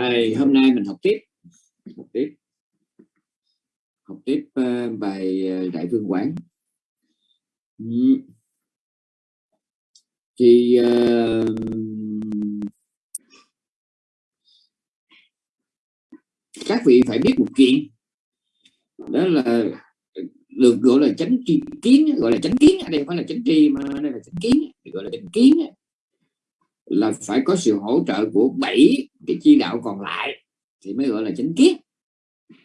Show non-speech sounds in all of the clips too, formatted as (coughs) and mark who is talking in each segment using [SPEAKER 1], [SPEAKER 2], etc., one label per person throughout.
[SPEAKER 1] Rồi, hôm nay mình học tiếp. Học tiếp. Học tiếp uh, bài ờ, đại vương quán. Ừ. thì uh, các vị phải biết một chuyện. Đó là được gọi là chánh tri kiến gọi là chánh kiến ở đây phải là chánh tri mà đây là chánh kiến gọi là chánh kiến là phải có sự hỗ trợ của bảy cái chi đạo còn lại thì mới gọi là chánh kiến.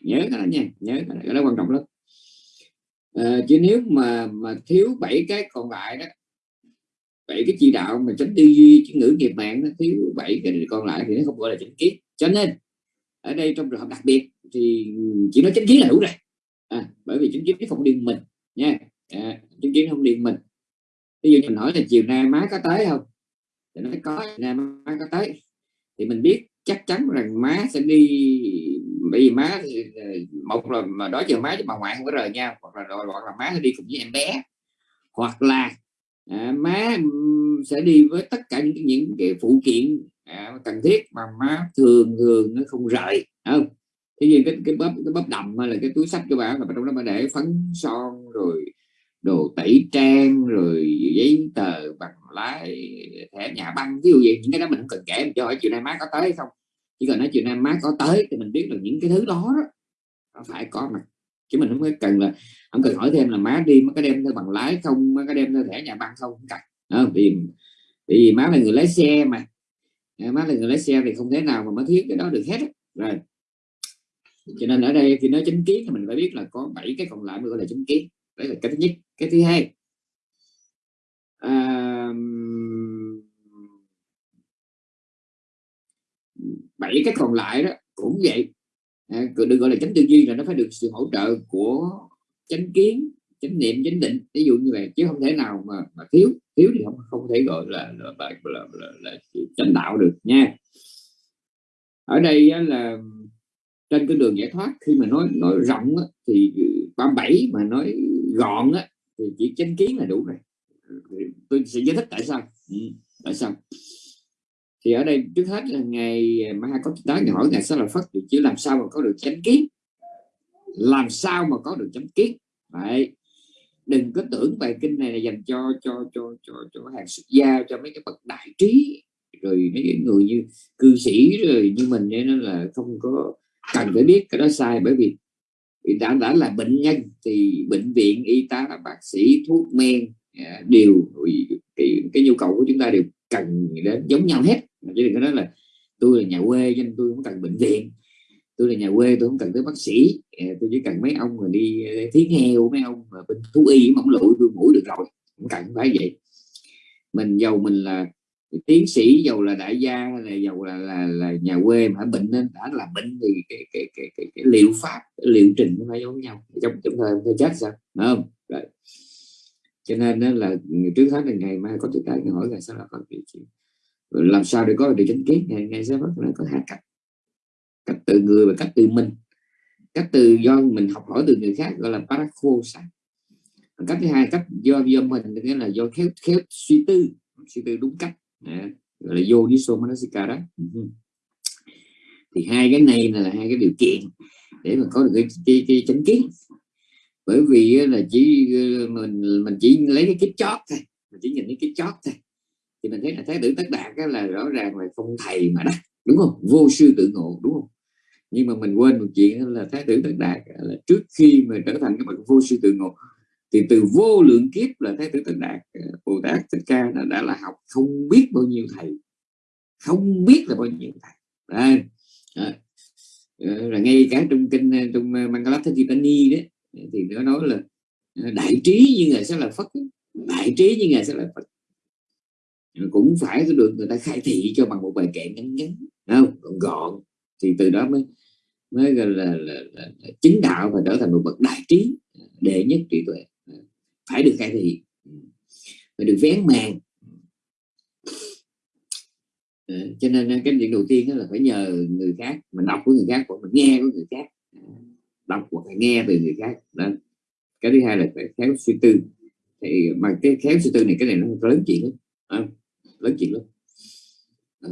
[SPEAKER 1] Nhớ cái đó nha nhớ cái đó, cái đó quan trọng lắm. À, chứ nếu mà mà thiếu bảy cái còn lại đó bảy cái chi đạo mà chánh tư duy chữ ngữ nghiệp mạng nó thiếu bảy cái còn lại thì nó không gọi là chánh kiến. Cho nên ở đây trong trường hợp đặc biệt thì chỉ nói chánh kiến là đủ rồi. À, bởi vì chánh kiến không điên mình nha. À, chánh kiến không điên mình. Ví dụ mình hỏi là chiều nay má có tới không? Thì nói có ngày mai má có tới. Thì mình biết chắc chắn rằng má sẽ đi bởi vì má một là mà đó giờ má với bà ngoại không có rời nhau hoặc là hoặc là má sẽ đi cùng với em bé. Hoặc là à, má sẽ đi với tất cả những những cái phụ kiện à, cần thiết mà má thường thường nó không rời không? Thế nhưng cái cái bắp cái bắp đầm hay là cái túi sách của bạn là trong đó mà để phấn son rồi đồ tẩy trang rồi giấy tờ bằng lái thẻ nhà băng ví dụ vậy. Những cái đó mình không cần kể mình cho hỏi chiều nay má có tới không. Chỉ cần nói chiều nay má có tới thì mình biết được những cái thứ đó, đó nó phải có mặt. Chứ mình không có cần là không cần hỏi thêm là má đi má có đem theo bằng lái không má có đem theo thẻ nhà băng không không cần. Không? vì vì má là người lái xe mà. Má là người lái xe thì không thể nào mà má thiếu cái đó được hết rồi. Cho nên ở đây khi nói chính kiến thì mình phải biết là có bảy cái còn lại mới gọi là chính kiến đấy là cái thứ nhất. Cái thứ hai à, bảy cái còn lại đó cũng vậy. À, được gọi là chánh tư duy là nó phải được sự hỗ trợ của chánh kiến chánh niệm chánh định. Ví dụ như vậy chứ không thể nào mà, mà thiếu. Thiếu thì không không thể gọi là là, là, là, là, là chánh đạo được nha. Ở đây là trên cái đường giải thoát khi mà nói nói rộng á, thì 37 mà nói gọn á, thì chỉ chánh kiến là đủ rồi. Tôi sẽ giải thích tại sao. Ừ, tại sao? Thì ở đây trước hết là ngày mà hai có tới thì hỏi ngày sao là phát chứ làm sao mà có được chánh kiến? Làm sao mà có được chánh kiến? Vậy đừng có tưởng bài kinh này là dành cho cho cho cho cho hàng xuất gia cho mấy cái bậc đại trí rồi mấy cái người như cư sĩ rồi như mình nên là không có cần phải biết cái đó sai bởi vì đã đã là bệnh nhân thì bệnh viện y tá bác sĩ thuốc men à, đều cái, cái nhu cầu của chúng ta đều cần đến giống nhau hết. Chứ đừng có nói là tôi là nhà quê nên tôi không cần bệnh viện. Tôi là nhà quê tôi không cần tới bác sĩ. À, tôi chỉ cần mấy ông mà đi à, heo mấy ông mà bên thú y mỏng lụi tôi mũi được rồi. Không cần phải vậy. Mình giàu mình là tiến sĩ giàu là đại gia hay là giàu là là, là nhà quê mà bệnh nên đã là bệnh thì cái cái cái cái, cái liệu pháp cái liệu trình nó phải giống nhau. Trong trong thời tôi chết sao? Đúng không? Rồi. Cho nên đó là trước hết là ngày mai có tôi cái hỏi là sao là phật vị làm sao để có được chánh kiến? Ngày ngày sẽ bắt là có hai cách cách từ người và cách từ mình. Cách từ do mình học hỏi từ người khác gọi là parakosa cách thứ hai cách do do mình nghĩa là do khéo khéo suy tư. Suy tư đúng cách à, gọi là vô đi so manasika đó thì hai cái này là hai cái điều kiện để mà có được cái, cái, cái chánh kiến. Bởi vì là chỉ mình mình chỉ lấy cái kiếp chót thôi mình chỉ nhìn cái kiếp chót thôi. Thì mình thấy là thái tử tất đạt là rõ ràng là không thầy mà đắc đúng không? Vô sư tự ngộ đúng không? Nhưng mà mình quên một chuyện là thái tử tất đạt là trước khi mà trở thành cái bậc vô sư tự ngộ thì từ vô lượng kiếp là thế tử tịnh đạt ờ, bồ tát thích ca đã, đã là học không biết bao nhiêu thầy không biết là bao nhiêu thầy. Đây à, là ngay cả trong kinh ờ, trong ờ, Mangalatthakitani đấy thì nó nói là đại trí như ngài sẽ là phật đại trí như ngài sẽ là phật. Cũng phải được người ta khai thị cho bằng một bài kệ ngắn ngắn không? Gọn thì từ đó mới mới gọi là, là, là, là chính đạo và trở thành một bậc đại trí đệ nhất trí tuệ phải được cải thiện phải được vén màn ờ, cho nên ờ, cái chuyện đầu tiên đó là phải nhờ người khác mình đọc của người khác hoặc mình nghe của người khác. Đọc hoặc là nghe từ người khác đó. cái thứ hai là phải khéo suy tư. Thì mà cái khéo suy tư này cái này nó lớn chuyện lắm à, lớn chuyện lắm. À,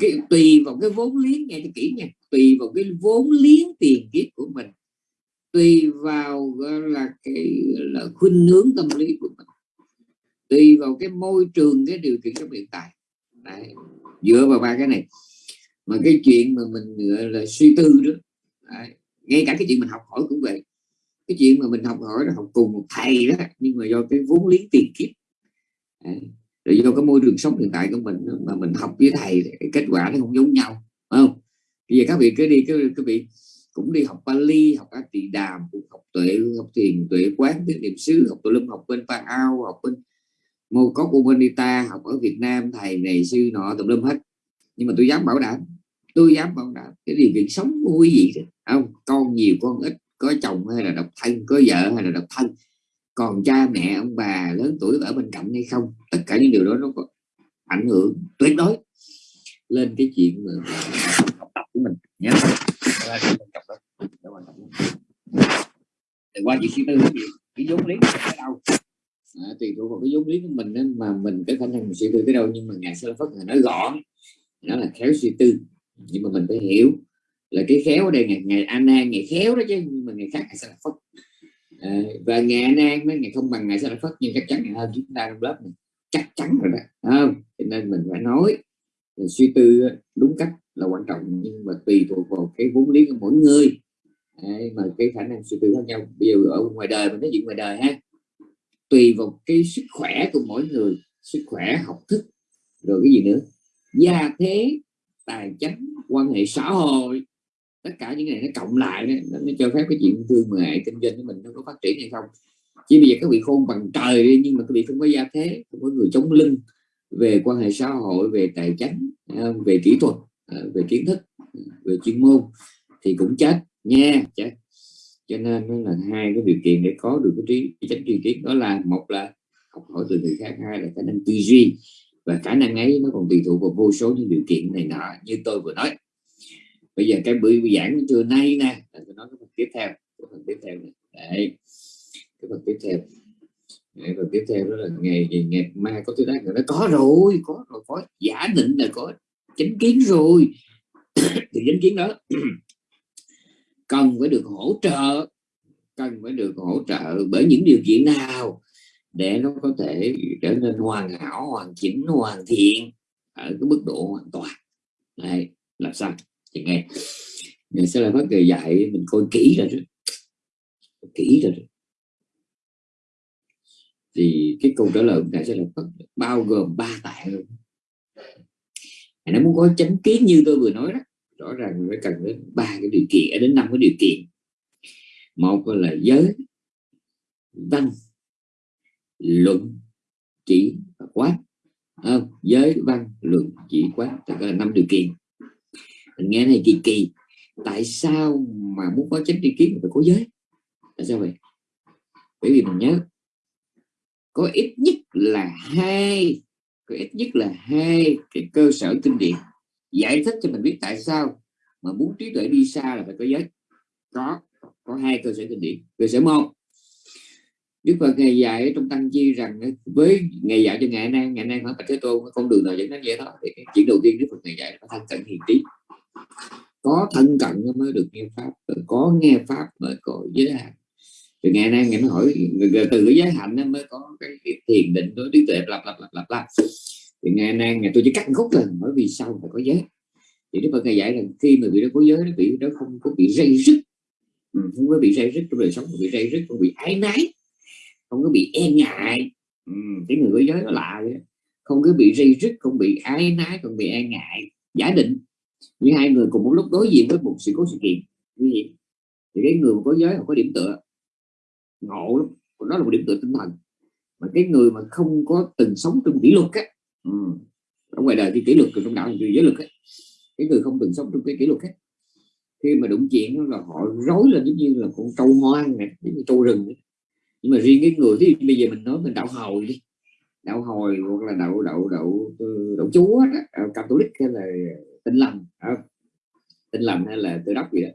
[SPEAKER 1] cái tùy vào cái vốn liếng nghe cho kỹ nha tùy vào cái vốn liếng tiền kiếp của mình tùy vào là, cái là, khuynh hướng tâm lý của mình tùy vào cái môi trường, cái điều kiện trong hiện tại Đấy. dựa vào ba cái này mà cái chuyện mà mình, gọi là, suy tư đó, Đấy. ngay cả cái chuyện mình học hỏi cũng vậy cái chuyện mà mình học hỏi là học cùng một thầy đó, nhưng mà do cái vốn liếng tiền kiếp, Đấy. rồi do cái môi trường sống hiện tại của mình, mà mình học với thầy kết quả nó không giống nhau không bây giờ các vị cứ đi cái các vị cũng đi học Bali, học A Tỳ Đàm, cũng học tuệ học thiền, tuệ quán tiếng niệm xứ, học tùm lâm, học bên Pa Ao, học bên mô cốc của Bonita học ở Việt Nam, thầy này, sư nọ tùm lâm hết. Nhưng mà tôi dám bảo đảm, tôi dám bảo đảm cái điều kiện sống của quý vị không, con nhiều, con ít, có chồng hay là độc thân, có vợ hay là độc thân, còn cha mẹ, ông bà lớn tuổi ở bên cạnh hay không, tất cả những điều đó nó có ảnh hưởng tuyệt đối lên cái chuyện học tập của mình nhé thì qua chuyện suy tư cái cái vốn lý ở đâu? À, tùy thuộc vào cái vốn lý của mình nên mà mình cái khả năng mình suy tư tới đâu nhưng mà ngài sơ phất nói gọn nó là khéo suy tư. Nhưng mà mình phải hiểu là cái khéo ở đây ngày ngày an ngày khéo đó chứ nhưng mà ngày khác ngày sơ phất. À, và ngày an nó ngày không bằng ngày sơ phất nhưng chắc chắn ngày hơn chúng ta trong lớp này. Chắc chắn rồi đó không? Cho nên mình phải nói mình suy tư đúng cách là quan trọng nhưng mà tùy thuộc vào cái vốn lý của mỗi người. Đấy, mà cái khả năng suy tư khác nhau. Bây giờ ở ngoài đời mình nói chuyện ngoài đời ha. Tùy vào cái sức khỏe của mỗi người sức khỏe học thức rồi cái gì nữa. Gia thế tài chánh quan hệ xã hội tất cả những này nó cộng lại đó, nó mới cho phép cái chuyện thương mại kinh doanh của mình nó có phát triển hay không. Chỉ bây giờ các vị khôn bằng trời đi nhưng mà các vị không có gia thế không có người chống lưng về quan hệ xã hội về tài chánh à, về kỹ thuật à, về kiến thức à, về chuyên môn thì cũng chết nha chết cho nên nó là hai cái điều kiện để có được cái trí cái chánh tri kiến. Đó là một là học hỏi từ người khác hai là khả năng tư duy. Và khả năng ấy nó còn tùy thuộc vào vô số những điều kiện này nọ như tôi vừa nói. Bây giờ cái buổi giảng trưa nay nè tôi nói cái phần tiếp theo. Cái phần tiếp theo này. Đấy. cái phần tiếp theo. Đấy, và tiếp theo đó là ngày ngày mai có thứ đó. Người nó có rồi có rồi có. Giả định là có chánh kiến rồi. (coughs) Thì chánh kiến đó cần phải được hỗ trợ, cần phải được hỗ trợ bởi những điều kiện nào để nó có thể trở nên hoàn hảo, hoàn chỉnh, hoàn thiện ở cái mức độ hoàn toàn. Này làm sao? Thì nghe mình sẽ là bác dạy, mình coi kỹ rồi đó. kỹ rồi đó. thì cái câu trả lời của sẽ là bao gồm ba tại luôn nó muốn có chánh kiến như tôi vừa nói đó rõ ràng mình phải cần đến ba cái điều kiện đến năm cái điều kiện. Một là giới văn luận chỉ và quán. À, giới văn luận chỉ quán tức là năm điều kiện. Mình nghe này kỳ kỳ tại sao mà muốn có chánh tri kiến phải có giới? Tại sao vậy? Bởi vì mình nhớ có ít nhất là hai có ít nhất là hai cái cơ sở kinh điển giải thích cho mình biết tại sao mà muốn trí tuệ đi xa là phải có giới. Có có hai cơ sở kinh điển. Cơ sở một Đức Phật ngày dạy trong tăng chi rằng với ngày dạy cho ngày nay ngày nay hỏi bạch thế tôn con đường nào dẫn đến vậy đó? Thì cái chuyện đầu tiên Đức Phật ngày dạy là thân cận hiền trí. Có thân cận mới được nghe pháp có nghe pháp mới có giới hạn. Thì ngày nay ngày nó hỏi từ cái giới hạn mới có cái, cái thiền định đối trí tuệ lặp lặp lặp lặp lặp thì ngày nay ngày tôi chỉ cắt khúc lần bởi vì sao phải có giới. Thì Đức Phật ngày dạy rằng khi mà bị đó có giới nó bị nó không có bị dây rứt. Ừ, không có bị dây rứt trong đời sống không bị dây rứt không bị ái nái không có bị e ngại. Ừ, cái người có giới nó lạ vậy không có bị dây rứt không bị ái nái không bị e ngại. Giả định như hai người cùng một lúc đối diện với một sự cố sự kiện. Như vậy thì cái người có giới họ có điểm tựa. Ngộ lắm. Nó là một điểm tựa tinh thần. Mà cái người mà không có từng sống trong kỷ luật á ừ. ở ngoài đời thì kỷ luật trong đạo người giới luật ấy. cái người không từng sống trong cái kỷ luật ấy. khi mà đụng chuyện là họ rối lên giống như là con trâu hoang này giống như trâu rừng ấy. nhưng mà riêng cái người thì bây giờ mình nói mình đạo hồi đi đạo hồi hoặc là đạo đạo đạo ừ, đạo chúa đó, ờ, catholic hay là tinh lành ờ, tinh lành hay là tự đốc gì đó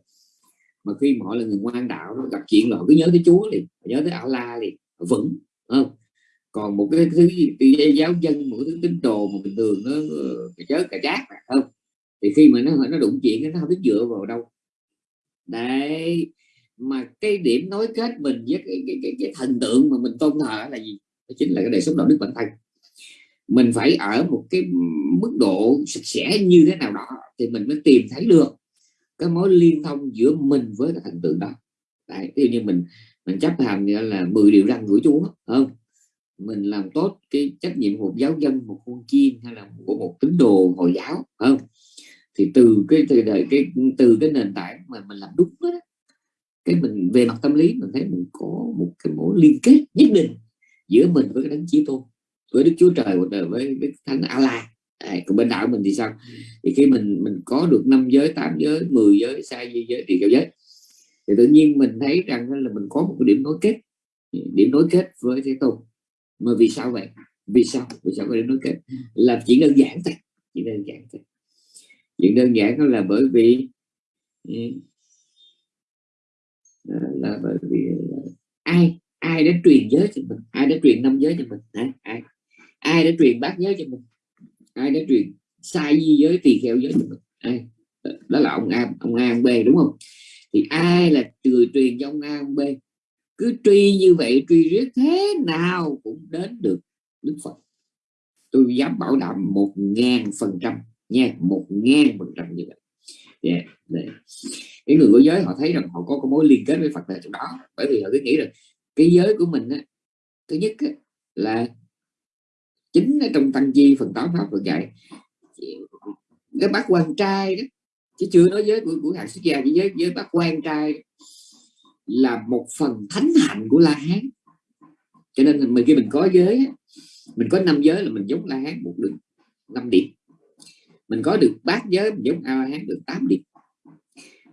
[SPEAKER 1] mà khi mà họ là người ngoan đạo gặp chuyện là họ cứ nhớ tới chúa liền nhớ tới ảo la liền vững không còn một cái thứ gì? Giáo dân một cái thứ tín đồ mà bình thường nó cái chớ cả chát mà không? Thì khi mà nó nó đụng chuyện nó không biết dựa vào đâu. Đấy mà cái điểm nối kết mình với cái, cái, cái, cái thần tượng mà mình tôn thờ là gì? Đó chính là cái đời sống đạo đức bản thân. Mình phải ở một cái mức độ sạch sẽ như thế nào đó thì mình mới tìm thấy được cái mối liên thông giữa mình với cái thần tượng đó. Đấy ví như mình mình chấp hành là 10 điều răn của chúa không? Mình làm tốt cái trách nhiệm một giáo dân một con chiên hay là của một tín đồ hồi giáo không? Thì từ cái từ đời cái từ cái nền tảng mà mình làm đúng đó cái mình về mặt tâm lý mình thấy mình có một cái mối liên kết nhất định giữa mình với cái đấng chí tôn với đức chúa trời là với đức thánh Allah à, còn bên đạo mình thì sao? Thì khi mình mình có được năm giới tám giới 10 giới sai di giới thì cao giới thì tự nhiên mình thấy rằng là mình có một cái điểm nối kết điểm nối kết với thế tôn mà vì sao vậy? Vì sao? Vì sao có điểm nối kết? Là chỉ đơn giản thôi. Chỉ đơn giản thôi. Chuyện đơn giản đó là bởi vì ừ, là bởi vì ai ai đã truyền giới cho mình? Ai đã truyền năm giới cho mình? Ai? Ai đã truyền bát giới cho mình? Ai đã truyền sai di giới tỳ kheo giới cho mình? Ai? Đó là ông a ông a ông b đúng không? Thì ai là người truyền cho ông a ông b cứ truy như vậy truy riết thế nào cũng đến được đức phật. Tôi dám bảo đảm một ngàn phần trăm nha một ngàn phần trăm như vậy. Yeah. Cái người của giới họ thấy rằng họ có cái mối liên kết với phật là chỗ đó. Bởi vì họ cứ nghĩ rằng cái giới của mình á, thứ nhất á, là chính ở trong tăng chi phần tám pháp Phật dạy. Cái bác quan trai đó chứ chưa nói giới của của hàng xuất gia chỉ giới giới bác quan trai là một phần thánh hạnh của la hán. Cho nên mình khi mình có giới mình có năm giới là mình giống la hán một đường, năm điểm. Mình có được bát giới mình giống a la hán được 8 điểm.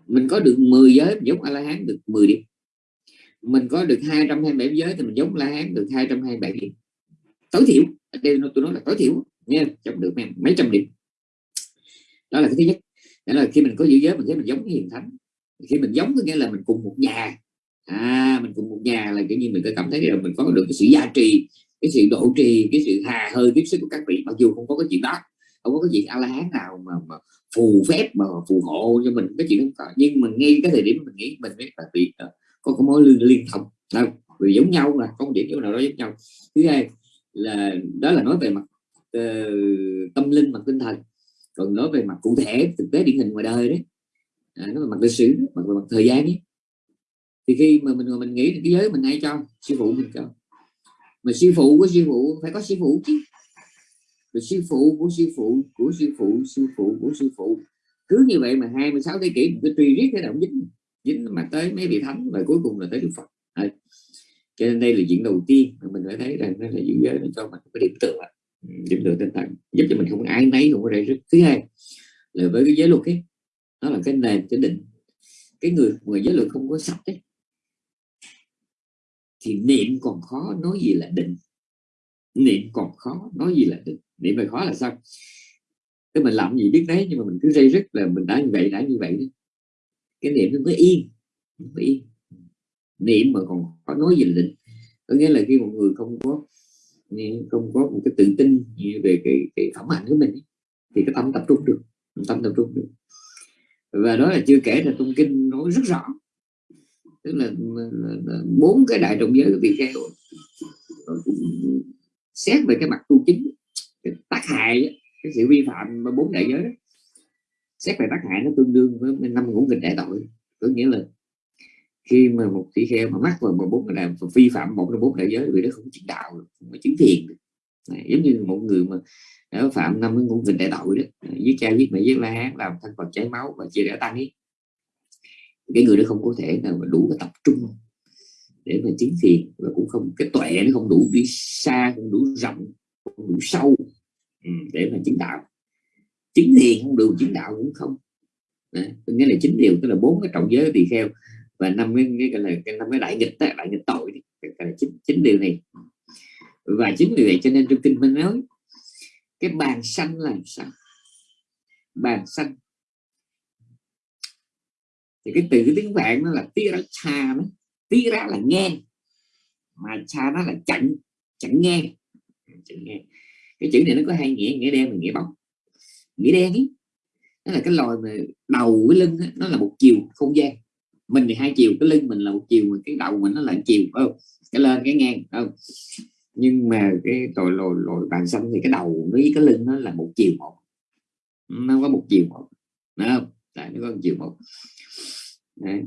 [SPEAKER 1] Mình có được 10 giới mình giống a la hán được 10 điểm. Mình có được 227 giới thì mình giống la hán được 227 điểm. Tối thiểu đây tôi nói là tối thiểu nha chấm được mấy trăm điểm. Đó là cái thứ nhất. Đó là khi mình có giữ giới, mình thấy mình giống hiền thánh khi mình giống có nghĩa là mình cùng một nhà. À mình cùng một nhà là kiểu như mình có cảm thấy là mình có được cái sự gia trì cái sự độ trì cái sự hà hơi tiếp sức của các vị. Mặc dù không có cái chuyện đó không có cái chuyện a la hán nào mà, mà phù phép mà phù hộ cho mình cái chuyện không có. Nhưng mình ngay cái thời điểm mình nghĩ mình biết là bị có ờ, có cái mối liên liên thông. Đâu vì giống nhau là một điểm chỗ nào đó giống nhau. Thứ hai là đó là nói về mặt uh, tâm linh mặt tinh thần. Còn nói về mặt cụ thể thực tế điển hình ngoài đời đấy à, nó là mặt lịch sử mặt về mặt thời gian ấy. Thì khi mà mình mình nghĩ cái giới mình ai cho sư phụ mình cho. Mà sư phụ của sư phụ phải có sư phụ chứ. Rồi sư phụ của sư phụ của sư phụ sư phụ của sư phụ. Cứ như vậy mà 26 thế kỷ mình cứ truy riết cái động dính dính mà tới mấy vị thánh và cuối cùng là tới đức phật. À, cho nên đây là chuyện đầu tiên mà mình phải thấy rằng nó là giữ giới nó cho mình cái điểm tựa. Điểm tựa tinh thần giúp cho mình không ai nấy không có đây thứ hai là với cái giới luật ấy nó là cái nền cái định. Cái người người giới luật không có sạch ấy thì niệm còn khó nói gì là định. Niệm còn khó nói gì là định. Niệm mà khó là sao? Cái mình làm gì biết đấy nhưng mà mình cứ dây rất là mình đã như vậy đã như vậy đấy cái niệm nó mới yên nó mới yên. Niệm mà còn khó nói gì là định. Có nghĩa là khi một người không có không có một cái tự tin về cái, cái phẩm hạnh của mình thì cái tâm tập trung được tâm tập trung được và đó là chưa kể là trong kinh nói rất rõ. Tức là bốn cái đại trọng giới của vị kheo xét về cái mặt tu chính cái tác hại cái sự vi phạm bốn đại giới đó, xét về tác hại nó tương đương với năm ngũ nghịch đại tội. Có nghĩa là khi mà một tỷ kheo mà mắc vào một bốn đại vi phạm một trong bốn đại giới vì đó không có chứng đạo không có chứng thiền. Này, giống như một người mà nếu phạm năm ngũ nghịch đại tội đó. Giết cha giết mẹ giết la hán làm thân phật cháy máu và chia rẽ tăng ấy cái người đó không có thể nào mà đủ cái tập trung để mà chứng thiền và cũng không cái tuệ nó không đủ đi xa không đủ rộng không đủ sâu ừ, để mà chứng đạo. Chứng thiền không đủ chứng đạo cũng không. Đấy, nghĩa là chính điều tức là bốn cái trọng giới tỳ kheo và năm cái, cái, là cái năm cái đại nghịch đó, đại nghịch tội cái, là chính chính điều này. Và chính vì vậy cho nên trong kinh minh nói cái bàn xanh là sao? Bàn xanh. Thì cái từ tiếng vạn nó là tia ra cha nó tia ra là nghe mà cha nó là chặn chặn nghe chặn nghe cái chữ này nó có hai nghĩa nghĩa đen và nghĩa bóng. Nghĩa đen ấy, nó là cái loài mà đầu cái lưng nó là một chiều, không gian. Mình thì hai chiều, cái lưng mình là một chiều mà cái đầu mình nó là chiều không? Cái lên, cái ngang không? Nhưng mà cái tội lồi lồi bàn xong thì cái đầu với cái lưng nó là một chiều một. Nó có một chiều một Đúng không? Tại nó có một chiều một. Đấy.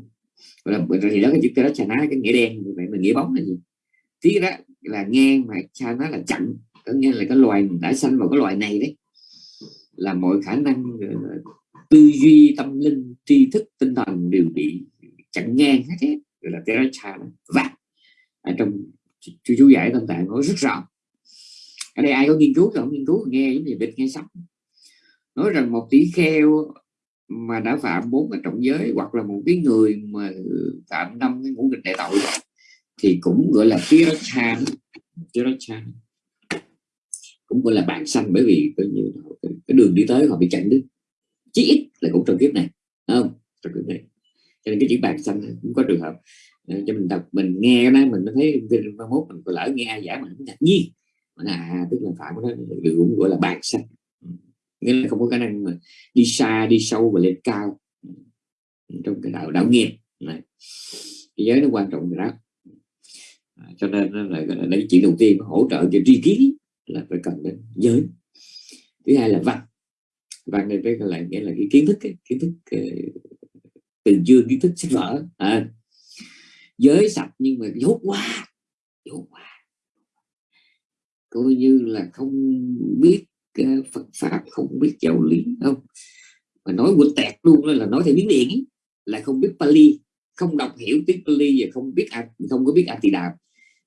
[SPEAKER 1] là thì đó cái chữ cái đó chà ná, cái nghĩa đen vậy mình nghĩa bóng là gì? Tí đó là ngang mà cha nó là chặn, có nghĩa là cái loài đã sanh vào cái loài này đấy, là mọi khả năng tư duy, tâm linh, tri thức, tinh thần đều bị chặn ngang hết đấy gọi là Teracha vạc ở trong chú chú giải tâm tạng nói rất rõ ở đây ai có nghiên cứu không nghiên cứu, nghe giống như bịch nghe sắp. Nói rằng một tỷ kheo mà đã phạm bốn cái trọng giới hoặc là một cái người mà phạm năm cái ngũ nghịch đại tội thì cũng gọi là tirachan tirachan cũng gọi là bạn sanh bởi vì coi như cái đường đi tới họ bị chặn đứt. Chí ít là cũng trong kiếp này không? Trong kiếp này. Cho nên cái chữ bạn sanh cũng có trường hợp ờ, cho mình đọc mình nghe cái mình thấy mai mốt mình lỡ nghe ai giải mình ngạc nhiên. Mà à tức là phạm nó cũng gọi là bạn sanh nghĩa là không có khả năng mà đi xa đi sâu và lên cao. Trong cái đạo đạo nghiệp. Này. Cái giới nó quan trọng rồi đó. À, cho nên là, đấy chuyện đầu tiên hỗ trợ cho tri kiến là phải cần đến giới. Thứ hai là văn. Văn này phải là nghĩa là cái kiến thức cái kiến thức từ chương kiến thức sách vở. À, giới sạch nhưng mà dốt quá dốt quá. Coi như là không biết ờ, Phật pháp không biết giáo lý không. Mà nói quên tẹt luôn là nói theo biến điện ấy, là không biết Pali không đọc hiểu tiếng Pali và không biết không có biết A Đàm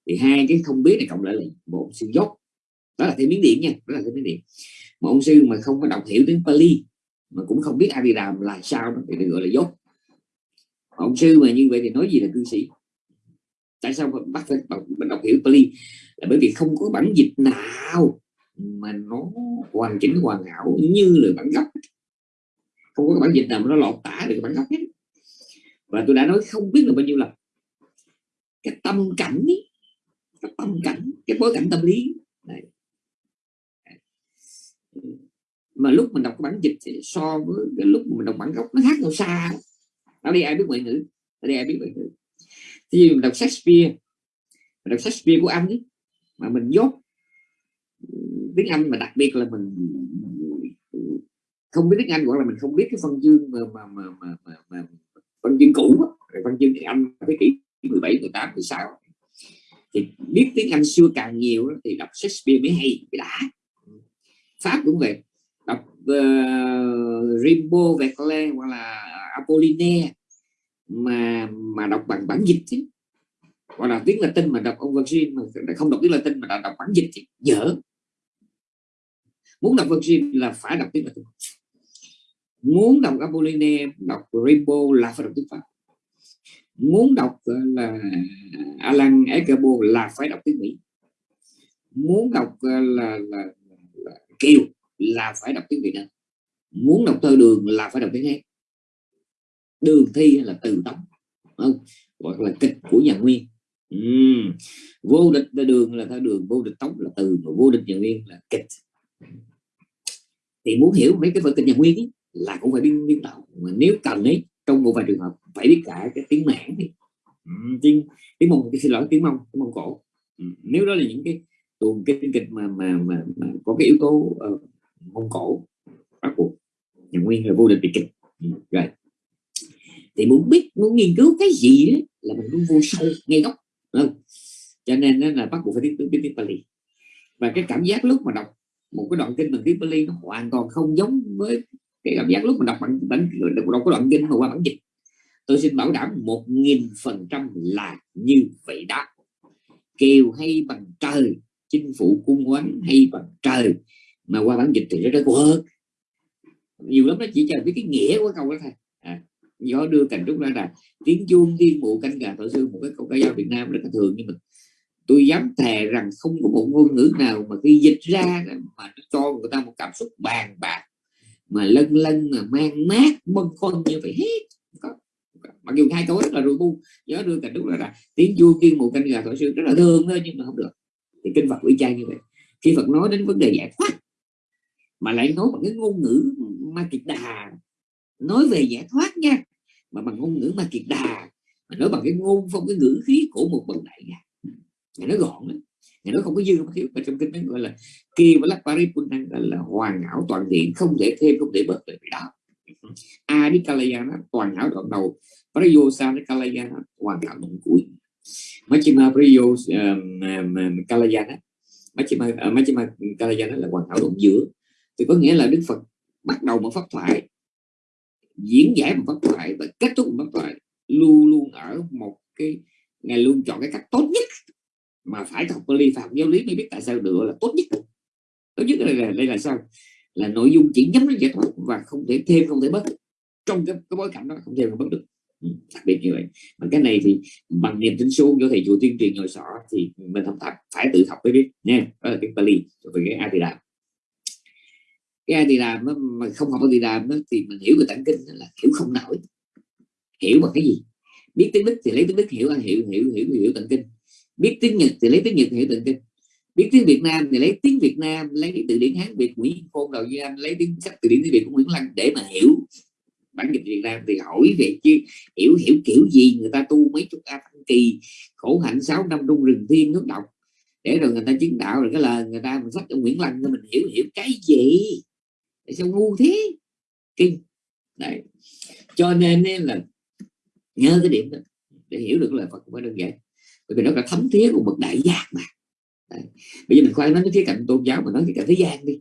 [SPEAKER 1] thì hai cái không biết này cộng lại là một sự dốt đó là theo miếng điện nha đó là theo miếng điện một ông sư mà không có đọc hiểu tiếng Pali mà cũng không biết A Đàm là sao đó thì được gọi là dốt ông sư mà như vậy thì nói gì là cư sĩ? Tại sao bắt phải đọc, đọc hiểu Pali? Là bởi vì không có bản dịch nào mà nó hoàn chỉnh hoàn hảo như là bản gốc. Không có bản dịch nào mà nó lọt tả được bản gốc hết. Và tôi đã nói không biết là bao nhiêu lần. Cái tâm cảnh ấy, cái tâm cảnh cái bối cảnh tâm lý. Này. mà lúc mình đọc bản dịch thì so với cái lúc mình đọc bản gốc nó khác nhau xa ở đây ai biết ngoại ngữ ở đây ai biết ngoại ngữ thì mình đọc Shakespeare mình đọc Shakespeare của anh ấy mà mình dốt tiếng Anh mà đặc biệt là mình không biết tiếng Anh hoặc là mình không biết cái phân chương mà mà mà, mà, mà, mà phân chương cũ rồi phân chương tiếng Anh thế kỷ 17 18 16 thì biết tiếng Anh xưa càng nhiều thì đọc Shakespeare mới hay mới đã. Pháp cũng vậy. Đọc uh, Rimbaud Verlaine hoặc là Apollinaire mà mà đọc bằng bản dịch chứ. Gọi là tiếng Latin mà đọc ông Virgin mà không đọc tiếng Latin mà đọc bản dịch thì dở. Muốn đọc Virgin là phải đọc tiếng Latin. Muốn đọc Apollinaire đọc Rimbaud là phải đọc tiếng Pháp. Muốn đọc ờ, là Alan Eckerbo là phải đọc tiếng Mỹ. Muốn đọc là, là, là, là Kiều là phải đọc tiếng Việt Nam. Muốn đọc thơ đường là phải đọc tiếng Hán đường thi hay là từ tống không? Hoặc là kịch của nhà nguyên. Uhm. vô địch là đường là theo đường vô địch tống là từ mà vô địch nhà nguyên là kịch. Thì muốn hiểu mấy cái vở kịch nhà nguyên ấy, là cũng phải biết biên đạo mà nếu cần ấy trong một vài trường hợp phải biết cả cái tiếng mãn thì tiếng tiếng mông xin lỗi tiếng mông tiếng mông cổ. Nếu đó là những cái tuồng kinh kịch mà mà mà, mà có cái yếu tố uh, mông cổ bắt buộc nhà nguyên là vô địch bị kịch. Rồi thì muốn biết muốn nghiên cứu cái gì ấy, là mình muốn vô sâu ngay gốc không? cho nên là bắt buộc phải biết biết, biết Pali và cái cảm giác lúc mà đọc một cái đoạn kinh bằng tiếng Pali nó hoàn toàn không giống với cái cảm giác lúc mà đọc bản bản đọc cái đoạn kinh mà qua bản dịch. Tôi xin bảo đảm một nghìn phần trăm là như vậy đó. Kêu hay bằng trời chinh phụ cung quán hay bằng trời mà qua bản dịch thì nó rất quơ nhiều lắm nó chỉ chờ biết cái nghĩa của câu đó thôi gió đưa cành trúc ra rằng tiếng chuông thiên mụ canh gà thọ sư một cái câu ca dao Việt Nam rất là thường. Nhưng mà tôi dám thề rằng không có một ngôn ngữ nào mà khi dịch ra mà cho người ta một cảm xúc bàn bạc, mà lân lân, mà mang mát, bâng khuâng như vậy hết. Mặc dù hai câu rất là rùi bu nhớ đưa cảnh trúc đó là tiếng chuông kiên một canh gà thổi sư rất là thương thôi, nhưng mà không được. Thì kinh Phật ủy trang như vậy. Khi Phật nói đến vấn đề giải thoát, mà lại nói bằng cái ngôn ngữ ma kiệt đà nói về giải thoát nha mà bằng ngôn ngữ mà kiệt đà mà nói bằng cái ngôn phong cái ngữ khí của một bậc đại gia ngài nói gọn lắm ngài nói không có dư không thiếu mà trong kinh nó gọi là kia và lắc paripurna gọi là hoàn hảo toàn diện không thể thêm không thể bớt được đó. A đi kalayana toàn hảo đoạn đầu pariyosa đi kalayana hoàn hảo đoạn cuối. Machima pariyos um, kalayana machima uh, machima kalayana là hoàn hảo đoạn giữa. Thì có nghĩa là đức phật bắt đầu một pháp thoại diễn giải một pháp thoại và kết thúc một pháp thoại luôn luôn ở một cái ngài luôn chọn cái cách tốt nhất mà phải học Bali phạm học giáo lý mới biết tại sao được là tốt nhất. Tốt nhất đây là đây là sao? Là nội dung chỉ nhắm đến giải thoát và không thể thêm không thể bớt. Trong cái, cái bối cảnh đó không thêm không bớt được. Ừ, đặc biệt như vậy. Mà cái này thì bằng niềm tin số do thầy chùa tuyên truyền ngồi sọ thì mình không thật phải tự học mới biết nha. Đó là cái Bali về cái Adidam cái làm mà không học thì làm thì mình hiểu về tạng kinh là hiểu không nổi. Hiểu bằng cái gì? Biết tiếng đức thì lấy tiếng đức hiểu hiểu hiểu hiểu hiểu tận kinh. Biết tiếng nhật thì lấy tiếng nhật hiểu tận kinh. Biết tiếng việt nam thì lấy tiếng việt nam, lấy từ điển hán, việt nguyễn khôn đầu duy anh, lấy tiếng sách từ điển tiếng việt của nguyễn lăng để mà hiểu. Bản dịch việt nam thì hỏi về chứ hiểu hiểu kiểu gì, người ta tu mấy chục a tăng kỳ, khổ hạnh sáu năm trung rừng thiên nước độc. Để rồi người ta chứng đạo, rồi cái lời người ta mình sách cho nguyễn lăng mình hiểu hiểu cái gì? tại sao ngu thế. Kinh. Đấy. Cho nên là nhớ cái điểm đó để hiểu được lời Phật cũng phải đơn giản. Bởi vì nó là thấm thiết của bậc đại giác mà. Đấy. bây giờ mình khoan nói cái khía cạnh tôn giáo mà nói cái cả thế gian đi.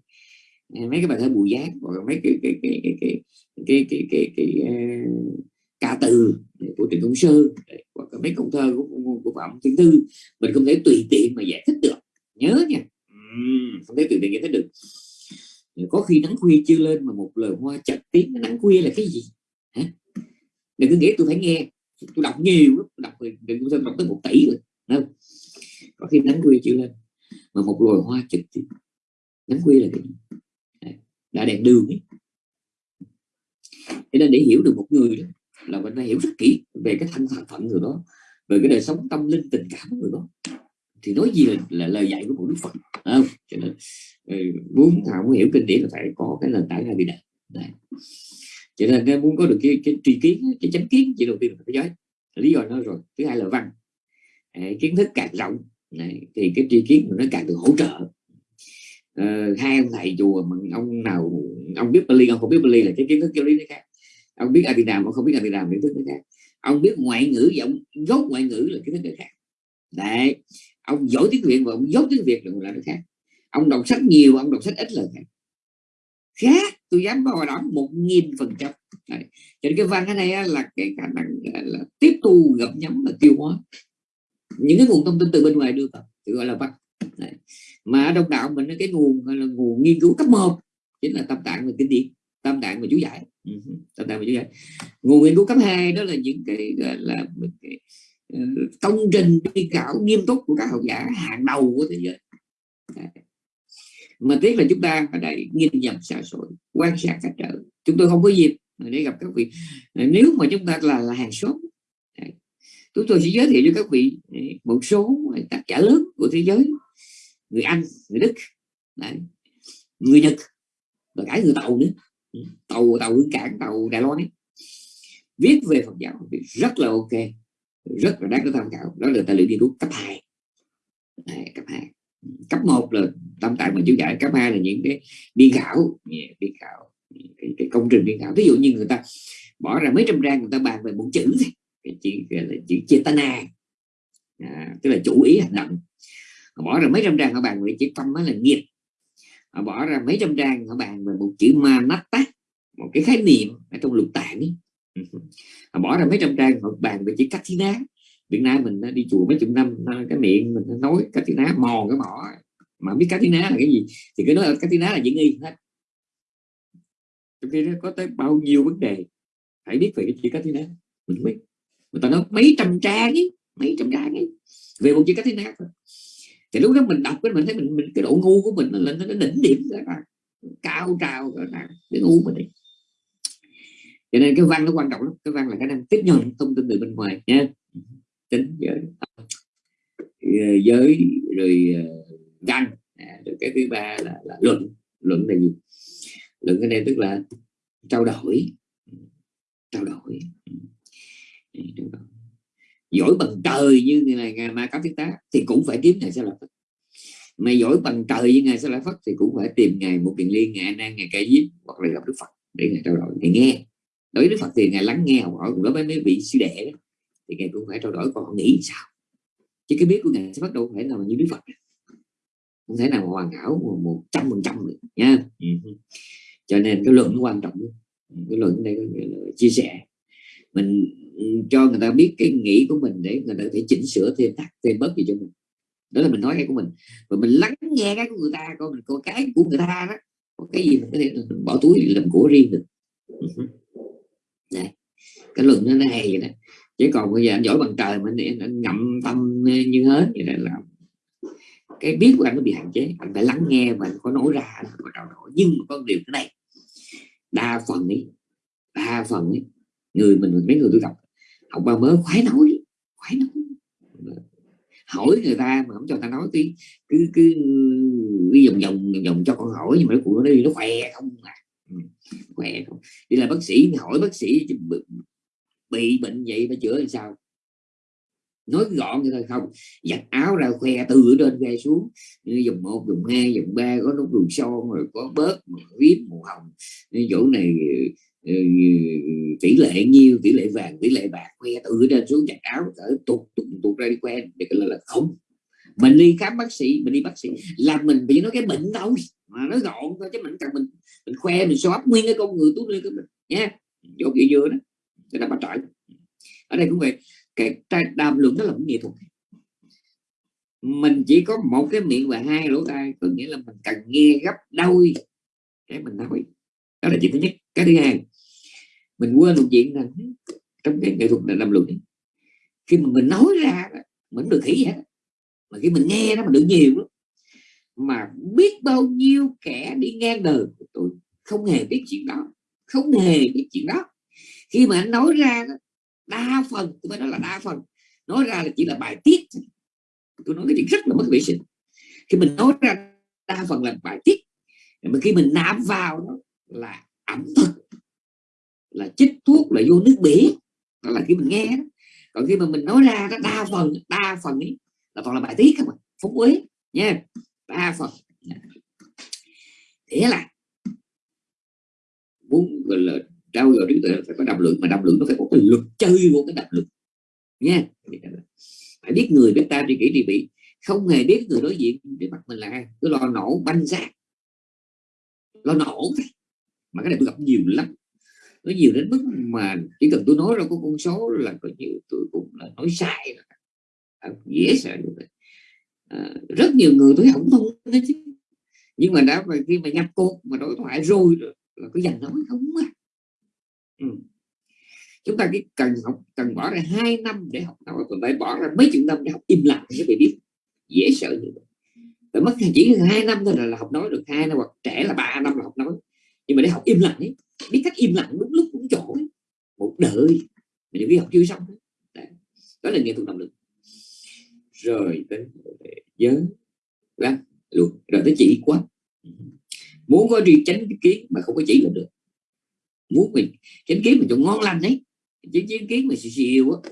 [SPEAKER 1] Ờ, mấy cái bài thơ bùi giác hoặc mấy cái cái cái cái cái cái cái, cái, cái, cái uh, ca từ của Trịnh Công Sơn hoặc mấy công thơ của, của, của Phạm Thiên Tư mình không thể tùy tiện mà giải thích được. Nhớ nha. Uhm, không thể tùy tiện giải thích được có khi nắng khuya chưa lên mà một lời hoa chật tiếng nắng khuya là cái gì? Hả? Đừng cứ nghĩ tôi phải nghe. Tôi đọc nhiều lắm đọc đừng có đọc tới một tỷ rồi không? Có khi nắng khuya chưa lên mà một loài hoa trực tiếng. Nắng khuya là cái gì? Đã đèn đường ấy. Thế nên để hiểu được một người đó là mình phải hiểu rất kỹ về cái thân phận người đó về cái đời sống tâm linh tình cảm của người đó. Thì nói gì là, là lời dạy của một đức phật không? Cho nên Ừ, muốn muốn muốn hiểu kinh điển là phải có cái nền tảng này bị đạt cho nên nếu muốn có được cái, cái tri kiến cái chánh kiến chỉ đầu tiên là phải giới lý do nó rồi thứ hai là văn. À, kiến thức càng rộng này, thì cái tri kiến nó càng được hỗ trợ. À, hai ông thầy chùa mà ông nào ông biết Bali ông không biết Bali là cái kiến thức giáo lý nó khác. Ông biết Adinam ông không biết Adinam kiến thức nó khác. Ông biết ngoại ngữ giọng gốc dốt ngoại ngữ là kiến thức nó khác. Đấy ông giỏi tiếng việt và ông dốt tiếng việt là nó khác ông đọc sách nhiều ông đọc sách ít là khác khác tôi dám bảo đảm một nghìn phần trăm. Cho nên cái văn cái này là cái khả năng là tiếp thu gặp nhắm và tiêu hóa. Những cái nguồn thông tin từ bên ngoài đưa vào thì gọi là văn. Đấy. mà đông đạo mình cái nguồn là nguồn nghiên cứu cấp 1 chính là tâm tạng và kinh điển tâm tạng và chú giải. Ừ, tâm tạng và chú giải. Nguồn nghiên cứu cấp 2 đó là những cái gọi là cái, ờ, công trình đi khảo nghiêm túc của các học giả hàng đầu của thế giới. Đấy mà tiếc là chúng ta ở đây nhìn nhận xã hội quan sát cách trở chúng tôi không có dịp để gặp các vị. Nếu mà chúng ta là, là hàng xóm chúng tôi sẽ giới thiệu cho các vị một số tác giả lớn của thế giới người Anh người Đức Đấy. người Nhật và cả người tàu nữa. Ừ, tàu tàu hướng cảng tàu Đài Loan ấy. Viết về Phật giáo thì rất là ok rất là đáng để tham khảo. Đó là tài liệu nghiên cứu cấp hai. Cấp hai cấp 1 là tâm tạng mà chú giải cấp 2 là những cái biên khảo. Biên khảo. Cái, cái công trình biên khảo. Ví dụ như người ta bỏ ra mấy trăm trang người ta bàn về một chữ cái chữ là chữ chetana. À, tức là chủ ý hành động. Họ bỏ ra mấy trăm trang họ bàn về chữ tâm là nghiệp. Họ bỏ ra mấy trăm trang họ bàn về một chữ manatta một cái khái niệm ở trong lục tạng ấy. (laughs) họ bỏ ra mấy trăm trang họ bàn về chữ kathina Việt Nam mình đi chùa mấy chục năm à, cái miệng mình nói cá tiếng ná mòn cái mỏ. Mà biết cá tiếng ná là cái gì thì cái nói là cá tiếng ná là diễn nghi hết. Trong khi nó có tới bao nhiêu vấn đề phải biết về cái chữ cá tiếng ná mình biết. Người ta nói mấy trăm trang ấy mấy trăm trang ấy về một chữ cá tiếng ná thì lúc đó mình đọc cái mình thấy mình, mình cái độ ngu của mình nó lên nó đỉnh điểm ra cao trào cái ngu mình đi. Cho nên cái văn nó quan trọng lắm cái văn là khả năng tiếp nhận thông tin từ bên ngoài nha tính giới. Ờ, giới rồi ờ, văn. À, rồi cái thứ ba là, là luận. Luận là gì? Luận cái này tức là trao đổi. Trao đổi. Giỏi bằng trời như ngày ngày ma cấp thiết tá thì cũng phải kiếm ngày sẽ là phật. Mà giỏi bằng trời như ngày sẽ là phật thì cũng phải tìm ngày một kiện liên ngày nan ngày cây diếp hoặc là gặp đức phật để ngày trao đổi để nghe. Đối với đức phật thì ngày lắng nghe học hỏi đối với mấy vị sư đệ thì ngài cũng phải trao đổi còn nghĩ sao? Chứ cái biết của ngài sẽ bắt đầu phải là như đức phật. Không thể nào mà hoàn hảo một trăm phần trăm được nha. Ừ. cho nên cái luận nó quan trọng cái luận đây là chia sẻ. Mình cho người ta biết cái nghĩ của mình để người ta thể chỉnh sửa thêm thắt thêm bớt gì cho mình. Đó là mình nói cái của mình. Và mình lắng nghe cái của người ta coi mình coi cái của người ta đó có cái gì mình có thể bỏ túi làm của riêng được. Đấy. cái luận nó hay vậy đó chứ còn bây giờ anh giỏi bằng trời mà anh, anh ngậm tâm như hết vậy là cái biết của anh nó bị hạn chế. Anh phải lắng nghe và có nói ra có trao đổi nhưng mà có điều thế này đa phần ấy đa phần ấy người mình mấy người tôi gặp học ba mới khoái nói khoái nói. Hỏi người ta mà không cho ta nói tí cứ cứ đi vòng vòng vòng cho con hỏi nhưng mà nó nó đi nó khỏe không à. Ừ, khỏe không. Đi là bác sĩ hỏi bác sĩ bị bệnh vậy phải chữa làm sao? Nói gọn như thôi không. Giặt áo ra khoe từ trên khoe xuống. Dùng một dùng hai dùng ba có nút đường son rồi có bớt viết màu hồng. Chỗ này ờ, ờ, tỷ lệ nhiêu tỷ lệ vàng tỷ lệ bạc khoe từ trên xuống giặt áo cỡ tụt tụt tụt ra đi khoe. Để là, là không. Mình đi khám bác sĩ mình đi bác sĩ là mình bị nói cái bệnh đâu. Mà nói gọn thôi chứ mình cần mình mình khoe mình xóa nguyên cái con người tốt lên cái mình nha chỗ kia vừa đó cái đó bắt trải ở đây cũng vậy, cái đàm luận đó là một nghệ thuật. Mình chỉ có một cái miệng và hai lỗ tai, có nghĩa là mình cần nghe gấp đôi cái mình nói. Đó là chuyện thứ nhất. Cái thứ hai, mình quên một chuyện là trong cái nghệ thuật là đàm luận khi mà mình nói ra mình được khỉ vậy mà khi mình nghe nó mình được nhiều lắm mà biết bao nhiêu kẻ đi ngang đời của tôi không hề biết chuyện đó, không hề biết chuyện đó khi mà anh nói ra đa phần tôi phải nói là đa phần. Nói ra là chỉ là bài tiết tôi nói cái chuyện rất là mất vệ sinh. Khi mình nói ra, đa phần là bài tiết. Mà khi mình nạp vào đó là ẩm thực, là chích thuốc, là vô nước biển đó là khi mình nghe đó. còn khi mà mình nói ra đó, đa phần đa phần ấy là toàn là bài tiết không à phúc quế nha. Đa phần. Thế là, muốn gọi là trao dồi trí tuệ phải có đàm lượng mà đàm lượng nó phải có cái luật chơi của cái đàm lượng nha phải biết người biết ta tri kỷ trị bị. Không hề biết người đối diện để mặt mình là ai. Cứ lo nổ banh ra lo nổ. Mà cái này tôi gặp nhiều lắm. Nó nhiều đến mức mà chỉ cần tôi nói ra có con số là có nhiều tôi cũng là nói sai à, dễ sợ à, rất nhiều người tôi không thông đấy chứ. Nhưng mà đã khi mà nhập cột mà đối thoại rồi là có dành nói không à ừ. chúng ta cái cần học cần bỏ ra hai năm để học nói còn phải bỏ ra mấy chục năm để học im lặng để phải biết dễ sợ như vậy. Phải mất chỉ hai năm thôi là, là học nói được hai năm hoặc trẻ là ba năm là học nói. Nhưng mà để học im lặng ấy biết cách im lặng đúng lúc đúng chỗ ấy. một đời mình những cái học chưa xong Đấy. đó là nghệ thuật động lực. Rồi tới giới văn luôn. Rồi tới chỉ quá. Muốn có đi tránh cái kiến mà không có chỉ là được muốn mình chánh kiến mình cho ngon lành ấy. Chứ chánh kiến mà xì xìu á.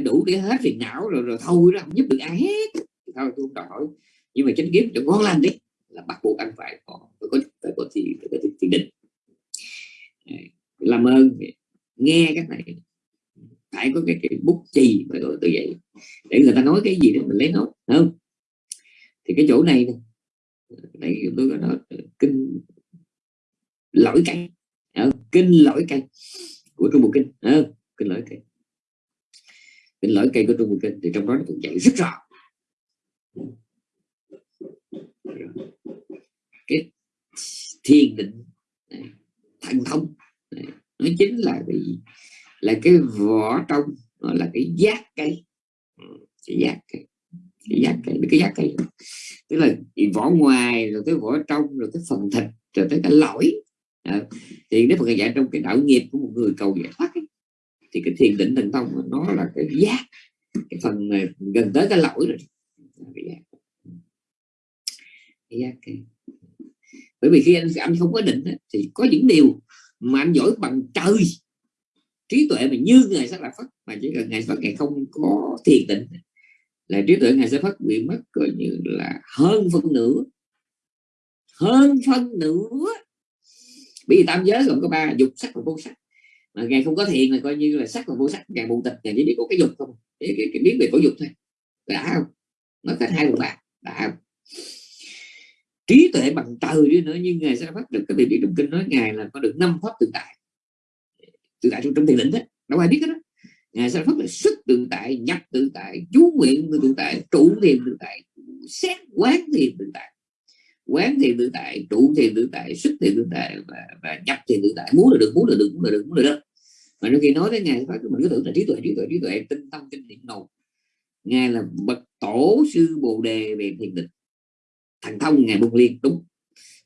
[SPEAKER 1] Đủ để hết phiền não rồi rồi thôi đó không giúp được ai hết. Thôi tôi không đòi hỏi. Nhưng mà chánh kiến cho ngon lành đấy là bắt buộc anh phải có phải có phải có thì phải có thiền định. Làm ơn nghe cái này. Phải có cái, cái bút chì mà gọi tự vậy. Để người ta nói cái gì đó mình lấy nó không? Thì cái chỗ này này tôi có nói ờ, kinh lỗi Ờ, kinh lỗi cây của trung bộ kinh. À, kinh lỗi cây. Kinh lỗi cây của trung bộ kinh. Thì trong đó nó cũng dạy rất rõ. Cái thiền định thành thông nó chính là cái là cái vỏ trong là ừ, cái giác cây. Cái giác cây. Cái giác cây cái giác cây. Tức là vỏ ngoài rồi cái vỏ trong rồi cái phần thịt rồi tới cái lõi à, thì nếu mà dạy trong cái đạo nghiệp của một người cầu giải thoát ấy, thì cái thiền định thần thông nó là cái giác cái phần ờ, gần tới cái lỗi rồi. Cái giác. Cái giác cái... bởi vì khi anh anh không có định thì có những điều mà anh giỏi bằng trời. Trí tuệ mà như ngài sẽ là phật mà chỉ cần ngài phật ngài không có thiền định là trí tuệ ngài sẽ phát bị mất coi như là hơn phân nửa. Hơn phân nửa bởi vì tam giới gồm có ba dục sắc và vô sắc. Mà ngài không có thiền là coi như là sắc và vô sắc. Ngài bù tịch ngài chỉ biết có cái dục không. Cái, cái, cái biết về có dục thôi. Đã không? Nó cách hai phần ba đã không? Trí tuệ bằng trời đi nữa nhưng ngài sẽ phát được cái vị biết trong kinh nói ngài là có được năm pháp tự tại. Tự tại trong, trong thiền định đó. Đâu ai biết cái đó ngài sẽ phát là xuất tự tại nhập tự tại chú nguyện tự tại trụ thiền tự tại xét quán thiền tự tại quán thiền tự tại trụ thiền tự tại xuất thiền tự tại và, và nhập thiền tự tại. Muốn là được muốn là được muốn là được muốn là được. Mà đôi khi nói tới ngài phát mình cứ tưởng là trí tuệ trí tuệ trí tuệ tinh tâm kinh điển đầu ngài là bậc tổ sư bồ đề về thiền định. Thành thông ngài buông liên đúng.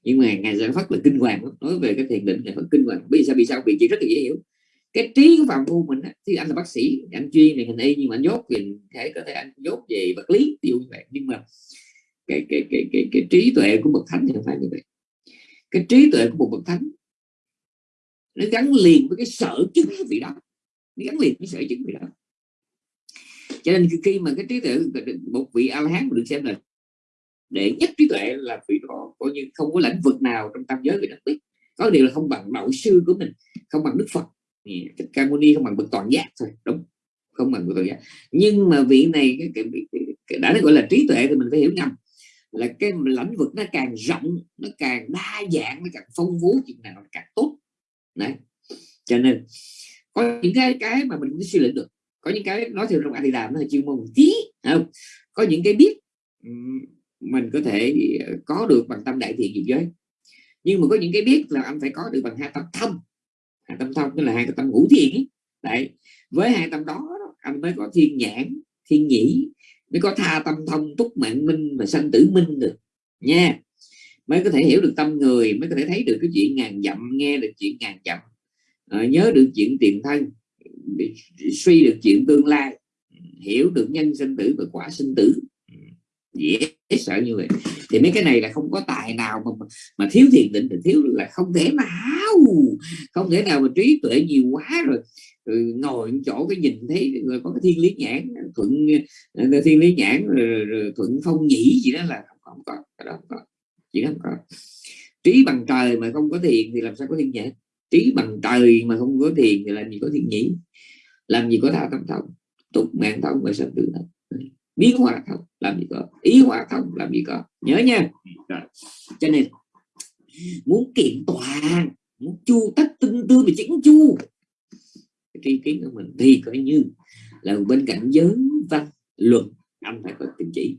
[SPEAKER 1] Nhưng mà ngài giải phát là kinh hoàng nói về cái thiền định ngài phát kinh hoàng. Vì sao vì sao? Vì chỉ rất là dễ hiểu. Cái trí của phạm phu mình thì anh là bác sĩ anh chuyên về hình y nhưng mà anh dốt về thể có thể anh dốt về vật lý tiêu như vậy. Nhưng mà cái cái cái cái, cái trí tuệ của bậc thánh thì phải như vậy. Cái trí tuệ của một bậc thánh nó gắn liền với cái sở chứng vị đó. Nó gắn liền với sở chứng vị đó. Cho nên khi mà cái trí tuệ một vị a la hán được xem là để nhất trí tuệ là vị đó coi như không có lĩnh vực nào trong tam giới vị đắc biết có điều là không bằng đạo sư của mình không bằng đức phật. Thích ca mâu ni không bằng bậc toàn giác thôi đúng không bằng bậc toàn giác. Nhưng mà vị này cái, cái, cái, cái đã gọi là trí tuệ thì mình phải hiểu nhầm là cái lĩnh vực nó càng rộng nó càng đa dạng nó càng phong phú chừng nào càng tốt. Đấy. Cho nên có những cái cái mà mình cũng suy luận được. Có những cái nói theo trong thì làm nó là chuyên môn tí không? Có những cái biết mình có thể ờ, có được bằng tâm đại thiện diệu giới. Nhưng mà có những cái biết là anh phải có được bằng hai tâm thông. Hai tâm thông tức là hai tâm ngũ thiện ấy. đấy. Với hai tâm đó anh mới có thiên nhãn thiên nhĩ mới có tha tâm thông túc mạng minh và sanh tử minh được. Nha. Mới có thể hiểu được tâm người mới có thể thấy được cái chuyện ngàn dặm nghe được chuyện ngàn dặm. À, nhớ được chuyện tiền thân suy được chuyện tương lai hiểu được nhân sinh tử và quả sinh tử. Dễ sợ như vậy. Thì mấy cái này là không có tài nào mà mà thiếu thiền định thì thiếu là không thể nào. Không thể nào mà trí tuệ nhiều quá rồi, Ừ, ngồi chỗ cái nhìn thấy người có cái thiên lý nhãn thuận ờ, thiên lý nhãn rồi, rồi thuận phong nhĩ gì đó là không, có cái đó không có chỉ không có. Trí bằng trời mà không có thiền thì làm sao có thiên nhãn? Trí bằng trời mà không có thiền thì làm gì có thiên nhĩ? Làm gì có tha tâm thông? Tục mạng thông và sanh tử thông. Biến hóa thông làm gì có? Ý hóa thông làm gì có? Nhớ nha. Cho nên muốn kiện toàn muốn chu tất tinh tư và chỉnh chu cái tri kiến của mình thì coi như là bên cạnh giới văn luật anh phải có tình chỉ.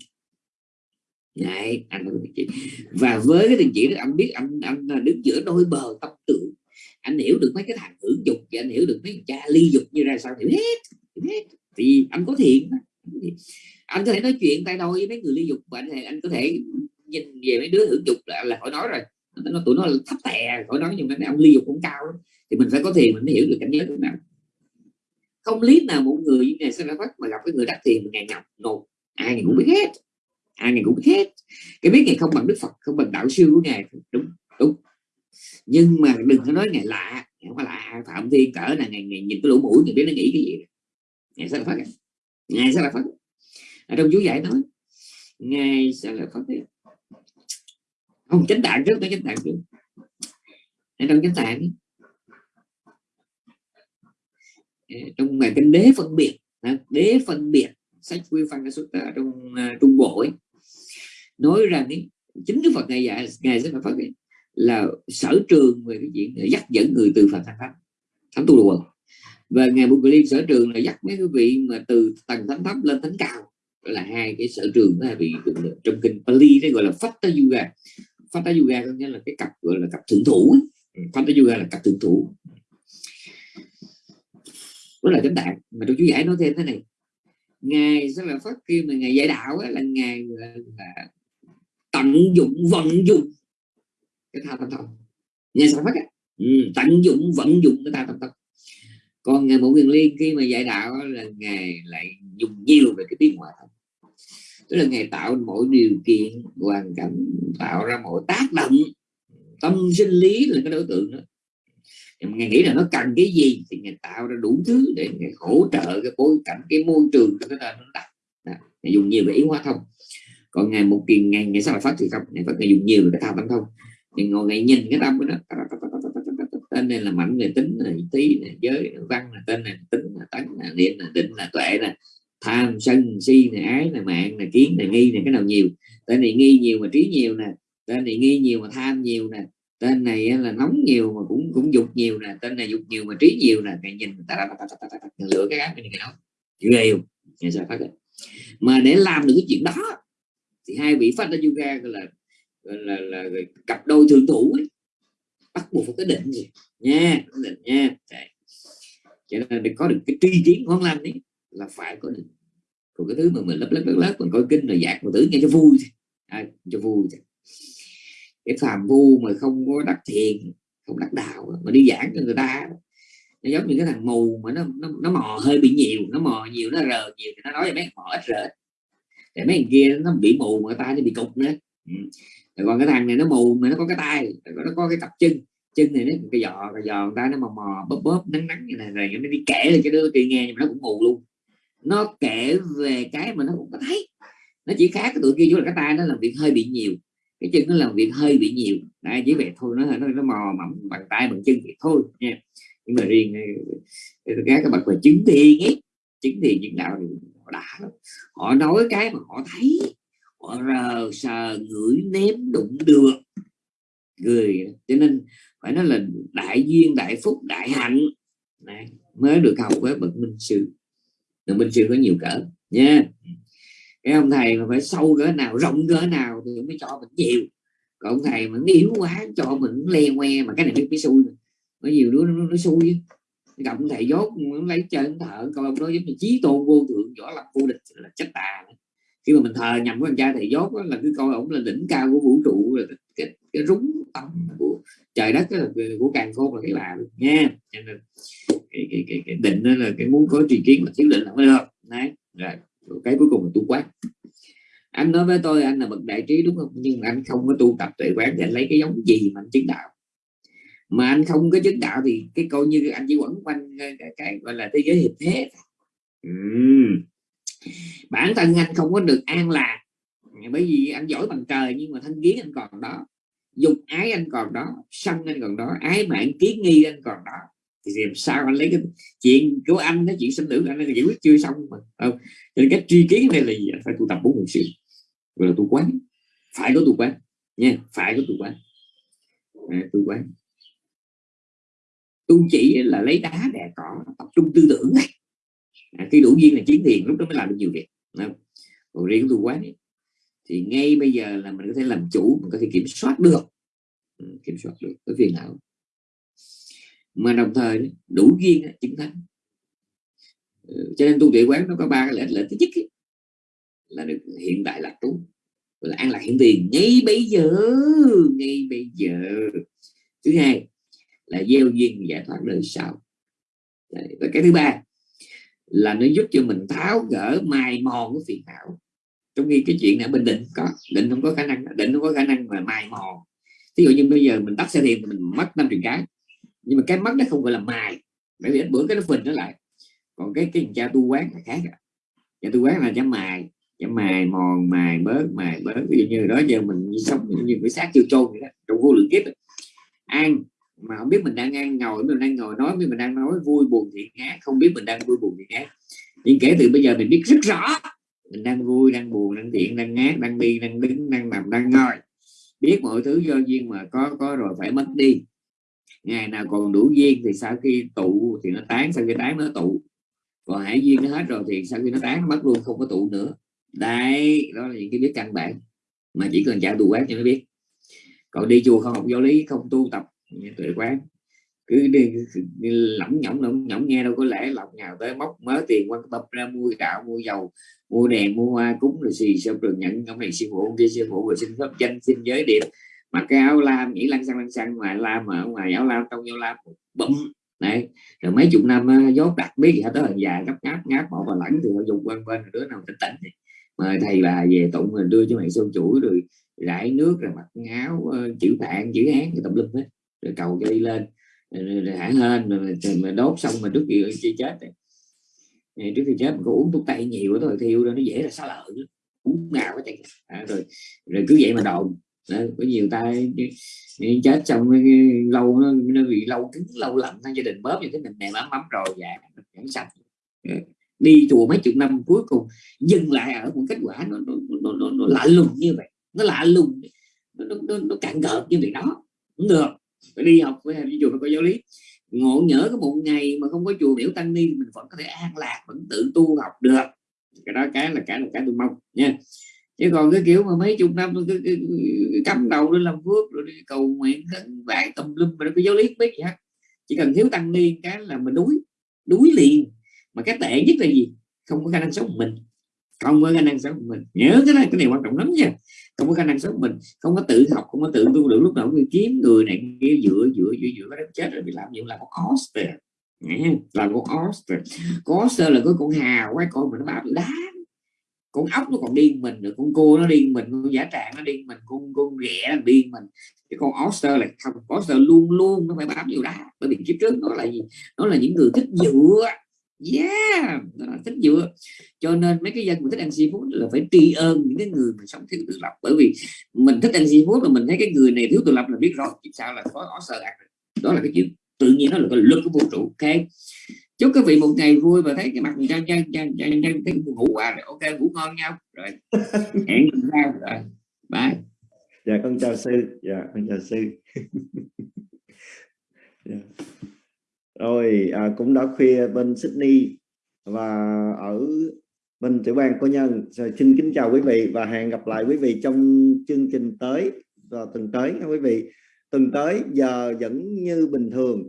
[SPEAKER 1] Đấy, anh phải có tình chỉ. Và với cái tình chỉ đó anh biết anh anh đứng giữa đôi bờ tâm tưởng anh hiểu được mấy cái thằng hưởng dục và anh hiểu được mấy cha ly dục như ra sao hiểu hết, hết. thì anh có thiện anh có thể nói chuyện tay đôi với mấy người ly dục và anh, anh có thể nhìn về mấy đứa hưởng dục là, là khỏi nói rồi. Nó tụi nó là thấp tè khỏi nói nhưng mà ông ly dục cũng cao lắm. thì mình phải có thiền mình mới hiểu được cảnh giới thế nào không lý nào một người như ngày sẽ ra phát mà gặp cái người đắc thiền ngày ngọc nột ai ngày cũng biết hết ai ngày cũng biết hết. Cái biết ngày không bằng đức phật không bằng đạo sư của ngài. Đúng đúng. Nhưng mà đừng có nói ngày lạ không phải lạ. Phạm thiên cỡ là ngày, ngày nhìn cái lỗ mũi thì biết nó nghĩ cái gì. Ngày sẽ là phát à. ngày sẽ là phát ở trong chú giải nói ngày sẽ là phật không chánh tạng trước tới chánh tạng trước. Ở trong chánh tạng Ờ, trong ngày kinh đế phân biệt đế phân biệt sách quy phân xuất ở trong à, trung bộ ấy. Nói rằng ấy, chính đức phật này dạy ngày sẽ là phật ấy, là sở trường về cái chuyện dắt dẫn người từ phật thành thánh thánh tu đồ và ngài bục liên sở trường là dắt mấy quý vị mà từ tầng thánh thấp lên thánh cao. Là hai cái sở trường đó bị trong kinh Pali đấy gọi là Fatha Yoga Fatha Yoga có nghĩa là cái cặp gọi là cặp thượng thủ ừ, Fatha Yoga là cặp thượng thủ đó là chánh tạng mà tôi chú giải nói thêm thế này. Ngài sẽ là phát khi mà ngài dạy đạo ấy, là ngài là, là tận dụng vận dụng cái tha tâm thông ngài sẽ phát ấy. Ừ, tận dụng vận dụng cái tha tâm thông còn ngài bộ quyền liên khi mà dạy đạo là ngài lại dùng nhiều về cái tiếng ngoại thông tức là ngài tạo mọi điều kiện hoàn cảnh tạo ra mọi tác động tâm sinh lý là cái đối tượng đó ngài nghĩ là nó cần cái gì thì ngài tạo ra đủ thứ để ngài hỗ trợ cái bối cảnh cái môi trường cho cái nó đặt ngài dùng nhiều về ý hóa thông còn ngày một kỳ ngày ngày sau là phát thì không ngày phát ngày dùng nhiều về cái thao tâm thông thì ngồi ngày nhìn cái tâm đó tên này là mạnh về tính là tí là giới này, văn là tên này tính là tấn là niệm là định là tuệ là tham sân si này ái là mạng là kiến là nghi này cái nào nhiều tên này nghi nhiều mà trí nhiều nè tên này nghi nhiều mà tham nhiều nè tên này là nóng nhiều mà cũng cũng dục nhiều nè tên này dục nhiều mà trí nhiều nè cái nhìn ta, ta, ta, ta, ta, lựa cái áp cái đó ghê không sao phát mà để làm được cái chuyện đó thì hai vị phát ra yoga gọi là gọi là, là, là cặp đôi thượng thủ ấy. bắt buộc phải có định gì nha định nha. Đấy. cho nên để có được cái tri kiến ngon lành ấy là phải có định. Còn cái thứ mà mình lấp lấp lấp lấp mình coi kinh rồi dạt mà tưởng nghe cho vui à, cho vui thôi. Cái phàm vu mà không có đắc thiền không đắc đạo mà đi giảng cho người ta nó giống như cái thằng mù mà nó nó, nó mò hơi bị nhiều nó mò nhiều nó rờ nhiều thì nó nói cho mấy mò ít rờ để mấy thằng kia nó bị mù mà tay nó bị cục nữa. Ừ. còn cái thằng này nó mù mà nó có cái tay nó có cái cặp chân. Chân này nó cái giò cái giò người ta nó mò mò bóp bóp nắng nắng như này rồi nó đi kể lên cho đứa kia nghe nhưng mà nó cũng mù luôn. Nó kể về cái mà nó cũng có thấy. Nó chỉ khác cái tụi kia chú là cái tay nó làm việc hơi bị nhiều cái chân nó làm việc hơi bị nhiều. Đấy, chỉ vậy thôi nó nó, nó mò mẫm bằng tay bằng chân thì thôi nha. Nhưng mà riêng các bậc về chứng thiền ấy. Chứng thiền chứng đạo thì họ đã lắm. Họ nói cái mà họ thấy họ rờ sờ ngửi nếm đụng được. Người cho nên phải nói là đại duyên đại phúc đại hạnh. Này, mới được học với bậc minh sư. Bậc minh sư có nhiều cỡ nha cái ông thầy mà phải sâu cỡ nào rộng cỡ nào thì mới cho mình nhiều. Còn ông thầy mà yếu quá cho mình le que mà cái này biết xui nó nhiều đứa nó, nó xui gặp ông thầy dốt lấy trên thợ coi ông đó giống như chí tôn vô thượng võ lập vô địch là chết tà khi mà mình thờ nhầm với anh cha thầy dốt là cứ coi ổng là đỉnh cao của vũ trụ là cái, cái rúng tâm của trời đất là của càng khôn là cái là nha. Cho nên cái, cái, cái, cái định đó là cái muốn có tri kiến mà thiếu định là mới được. Đấy rồi cái cuối cùng là tu quán. Anh nói với tôi anh là bậc đại trí đúng không? Nhưng anh không có tu tập tuệ quán để lấy cái giống gì mà anh chứng đạo. Mà anh không có chứng đạo thì cái coi như anh chỉ quẩn quanh cái, cái, cái gọi là thế giới hiệp thế uhm. bản thân anh không có được an lạc. Bởi vì anh giỏi bằng trời nhưng mà thân kiến anh còn đó. Dục ái anh còn đó. Sân anh còn đó. Ái mạng kiến nghi anh còn đó thì làm sao anh lấy cái chuyện của anh cái chuyện sinh tử anh giải quyết chưa xong mà. Không cho nên cái tri kiến này là gì phải tu tập bốn hồn siêu gọi là tu quán. Phải có tu quán. Nha phải có tu quán. À, tu quán. Tu chỉ là lấy đá đè cỏ tập trung tư tưởng. Này à, khi đủ duyên là chiến thiền lúc đó mới làm được nhiều việc. Không? còn riêng tu quán ấy, thì ngay bây giờ là mình có thể làm chủ mình có thể kiểm soát được. Ừ, kiểm soát được. Cái phiền não mà đồng thời đủ duyên chứng thánh. Ừ, cho nên tu tuệ quán nó có ba cái lợi lợi thứ nhất ấy, là được hiện tại lạc trú là an lạc hiện tiền. Ngay bây giờ ngay bây giờ. Thứ hai là gieo duyên giải thoát đời sau. Và cái thứ ba là nó giúp cho mình tháo gỡ mài mòn của phiền não. Trong khi cái chuyện này bình định có định không có khả năng định không có khả năng mà mài mòn. Ví dụ như bây giờ mình tắt xe thiền mình mất năm triệu cái nhưng mà cái mắt nó không gọi là mài, bởi vì ít bữa cái nó phình nó lại. Còn cái cái cha tu quán là khác à. cha tu quán là cha mài cha mài mòn, mài bớt mài bớt. Ví dụ như đó giờ mình sống như cái xác chưa trôn vậy đó, trong vô lượng kiếp ăn mà không biết mình đang ăn ngồi, mình đang ngồi nói với mình đang nói vui buồn thiện ác không biết mình đang vui buồn thiện ác nhưng kể từ bây giờ mình biết rất rõ, mình đang vui, đang buồn, đang thiện, đang ác đang đi, đang đứng, đang nằm, đang ngồi. Biết mọi thứ do duyên mà có có rồi phải mất đi ngày nào còn đủ duyên thì sau khi tụ thì nó tán sau khi tán nó tụ còn hải duyên nó hết rồi thì sau khi nó tán nó mất luôn không có tụ nữa đây đó là những cái biết căn bản mà chỉ cần trả tù quán cho nó biết còn đi chùa không học giáo lý không tu tập tuệ quán cứ đi, đi lỏng nhỏng lỏng nhỏng nghe đâu có lẽ lọc nhào tới móc mớ tiền quan tập ra mua gạo mua dầu mua đèn mua hoa cúng rồi xì xong rồi nhận ông này xin phụ kia xin phụ rồi xin pháp danh xin giới điệp mặc cái áo lam nghĩ lăn xăng lăn xăng ngoài lam mà ở ngoài áo lam trong áo lam bấm này rồi mấy chục năm dốt đặc biết gì hết tới già gấp ngáp ngáp bỏ vào lẫn thì họ dùng quanh bên đứa nào tỉnh tỉnh thì mời thầy bà về tụng rồi đưa cho mày sơn chuỗi rồi rải nước rồi mặc áo chữ bạn chữ hán thì tùm lum hết. Rồi cầu cho đi lên rồi hả hên rồi mà đốt xong mà trước khi chi chết này. trước khi chết mình có uống thuốc tây nhiều rồi thiêu nó dễ là xá lợi uống nào có chạy à, rồi rồi cứ vậy mà đồn có nhiều ta chết xong lâu nó, nó bị lâu cứng lâu lạnh gia đình bóp như thế mình mềm ấm ấm rồi dạ chẳng sạch. Đi chùa mấy chục năm cuối cùng dừng lại ở một kết quả nó nó, nó, nó, nó lạ lùng như vậy. Nó lạ lùng nó, nó, nó, nó cạn gợt như vậy đó. Cũng được phải đi học phải đi chùa phải có giáo lý. Ngộ nhỡ có một ngày mà không có chùa biểu tăng ni mình vẫn có thể an lạc vẫn tự tu học được. Cái đó cái là cái là cái tôi mong nha chứ còn cái kiểu mà mấy chục năm cái, cắm đầu lên làm phước rồi đi cầu nguyện khấn vạn tùm lum mà nó có giáo lý biết gì hết. Chỉ cần thiếu tăng ni cái là mình đuối đuối liền. Mà cái tệ nhất là gì? Không có khả năng sống của mình. Không có khả năng sống của mình. Nhớ cái này cái này quan trọng lắm nha. Không có khả năng sống của mình. Không có tự học không có tự tu được. Lúc nào cũng kiếm người này kia dựa dựa dựa dựa đến chết rồi bị làm gì? Là con oster là con oster có oster là cái con hào quái con mà nó bám đá con ốc nó còn điên mình rồi con cua nó điên mình, con giả trạng nó điên mình, con con ghẻ nó điên mình. Cái con oster là không, oster luôn luôn nó phải bám vào đá bởi vì kiếp trước nó là gì? Nó là những người thích dựa yeah thích dựa cho nên mấy cái dân mà thích ăn seafood là phải tri ơn những cái người mà sống thiếu tự lập. Bởi vì mình thích ăn seafood là mình thấy cái người này thiếu tự lập là biết rồi, chứ sao là có oster ăn đó là cái chuyện tự nhiên, nó là cái luật của vũ trụ, ok? Chúc các vị một ngày vui và thấy cái mặt trang trang trang trang trang thấy ngủ qua rồi. Ok ngủ ngon nhau rồi. (laughs) Hẹn lần sau rồi. Bye.
[SPEAKER 2] Dạ con chào sư. Dạ con chào sư. (laughs) Dạ. rồi à, cũng đã khuya bên Sydney và ở bên tiểu bang của nhân. Rồi xin kính chào quý vị và hẹn gặp lại quý vị trong chương trình tới vào tuần tới quý vị. Tuần tới giờ vẫn như bình thường